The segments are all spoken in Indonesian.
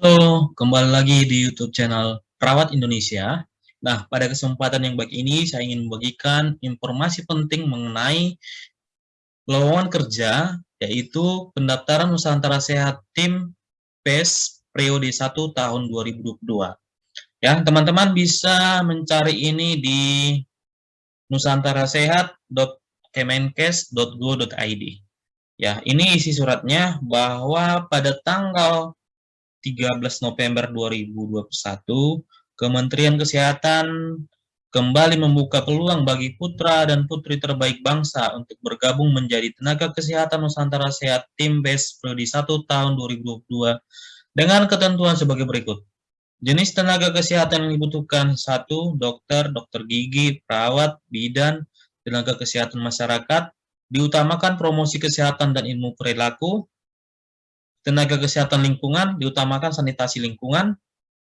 Halo, kembali lagi di YouTube channel Perawat Indonesia. Nah, pada kesempatan yang baik ini, saya ingin membagikan informasi penting mengenai lowongan kerja, yaitu pendaftaran Nusantara Sehat Tim PES periode 1 tahun 2022. Ya, teman-teman bisa mencari ini di nusantarasehat.kemenkes.go.id. Ya, ini isi suratnya bahwa pada tanggal 13 November 2021, Kementerian Kesehatan kembali membuka peluang bagi putra dan putri terbaik bangsa untuk bergabung menjadi tenaga kesehatan Nusantara Sehat Tim BES periode 1 tahun 2022 dengan ketentuan sebagai berikut. Jenis tenaga kesehatan yang dibutuhkan satu dokter, dokter gigi, perawat, bidan, tenaga kesehatan masyarakat, diutamakan promosi kesehatan dan ilmu perilaku, tenaga kesehatan lingkungan, diutamakan sanitasi lingkungan,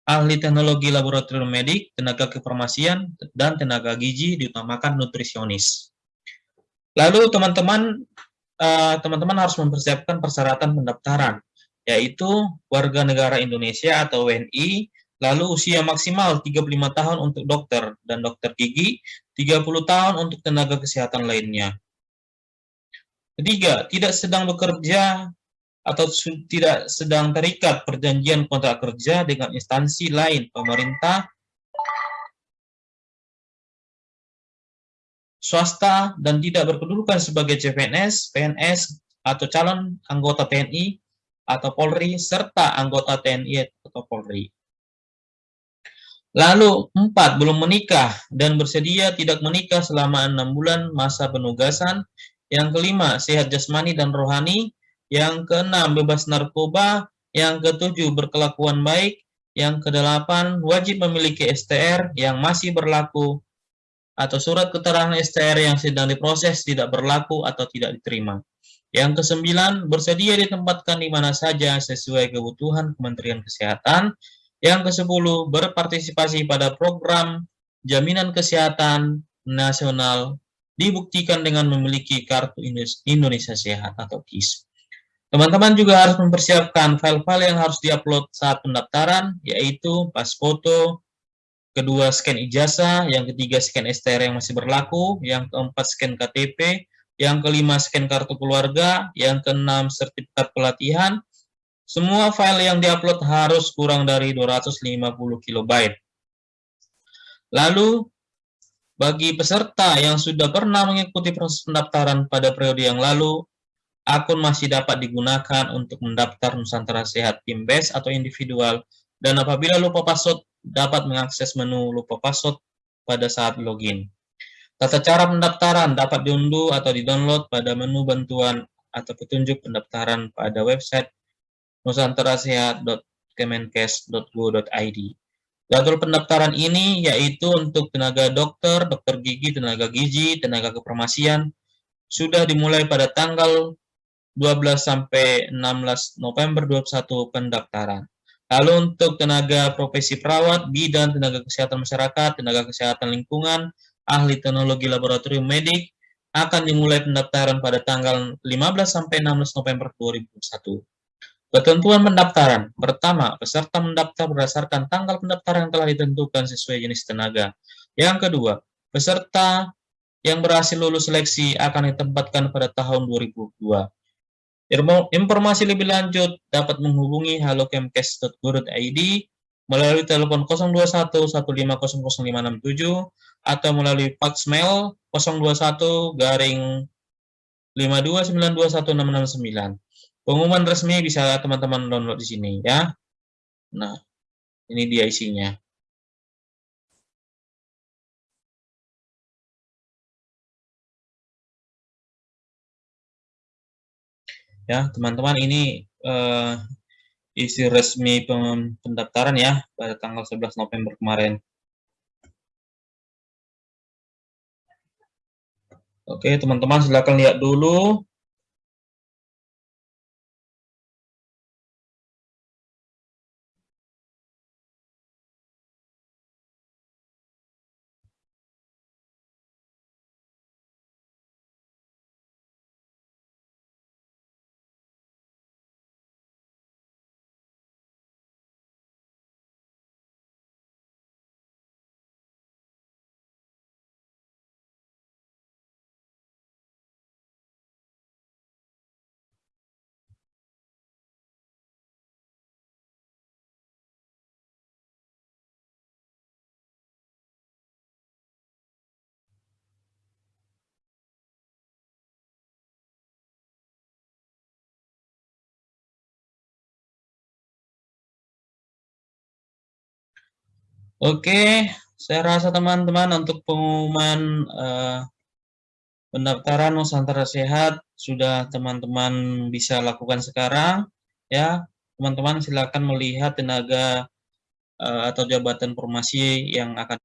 ahli teknologi laboratorium medik, tenaga kefarmasian, dan tenaga gizi, diutamakan nutrisionis. Lalu teman-teman uh, teman-teman harus mempersiapkan persyaratan pendaftaran, yaitu warga negara Indonesia atau WNI, lalu usia maksimal 35 tahun untuk dokter dan dokter gigi, 30 tahun untuk tenaga kesehatan lainnya. Ketiga, tidak sedang bekerja atau tidak sedang terikat perjanjian kontrak kerja dengan instansi lain pemerintah, swasta, dan tidak berkedudukan sebagai CPNS, PNS, atau calon anggota TNI atau Polri, serta anggota TNI atau Polri. Lalu, empat, belum menikah dan bersedia tidak menikah selama enam bulan masa penugasan. Yang kelima, sehat jasmani dan rohani. Yang keenam, bebas narkoba. Yang ketujuh, berkelakuan baik. Yang kedelapan, wajib memiliki STR yang masih berlaku atau surat keterangan STR yang sedang diproses tidak berlaku atau tidak diterima. Yang kesembilan, bersedia ditempatkan di mana saja sesuai kebutuhan Kementerian Kesehatan. Yang kesepuluh, berpartisipasi pada program jaminan kesehatan nasional dibuktikan dengan memiliki kartu Indonesia Sehat atau KIS. Teman-teman juga harus mempersiapkan file-file yang harus diupload saat pendaftaran, yaitu pas foto, kedua scan ijazah, yang ketiga scan STR yang masih berlaku, yang keempat scan KTP, yang kelima scan kartu keluarga, yang keenam sertifikat pelatihan. Semua file yang diupload harus kurang dari 250 KB. Lalu, bagi peserta yang sudah pernah mengikuti proses pendaftaran pada periode yang lalu, akun masih dapat digunakan untuk mendaftar Nusantara Sehat Tim Base atau individual, dan apabila lupa password, dapat mengakses menu lupa password pada saat login. Tata cara pendaftaran dapat diunduh atau di-download pada menu bantuan atau petunjuk pendaftaran pada website nusantarasehat.kemenkes.go.id. Jadwal pendaftaran ini yaitu untuk tenaga dokter, dokter gigi, tenaga gizi, tenaga kefarmasian, sudah dimulai pada tanggal 12 sampai 16 November 21 pendaftaran. Lalu untuk tenaga profesi perawat, bidan, tenaga kesehatan masyarakat, tenaga kesehatan lingkungan, ahli teknologi laboratorium medik, akan dimulai pendaftaran pada tanggal 15 sampai 16 November 2021. Ketentuan pendaftaran. Pertama, peserta mendaftar berdasarkan tanggal pendaftaran yang telah ditentukan sesuai jenis tenaga. Yang kedua, peserta yang berhasil lulus seleksi akan ditempatkan pada tahun 2002. Informasi lebih lanjut dapat menghubungi halokemkes.go.id melalui telepon 02115000567 atau melalui fax mail 021 garing 529216669. Pengumuman resmi bisa teman-teman download di sini ya. Nah, ini dia isinya. Ya teman-teman ini uh, isi resmi pendaftaran ya pada tanggal 11 November kemarin. Oke teman-teman silakan lihat dulu Oke, saya rasa teman-teman untuk pengumuman uh, pendaftaran Nusantara Sehat sudah teman-teman bisa lakukan sekarang ya. Teman-teman silakan melihat tenaga uh, atau jabatan formasi yang akan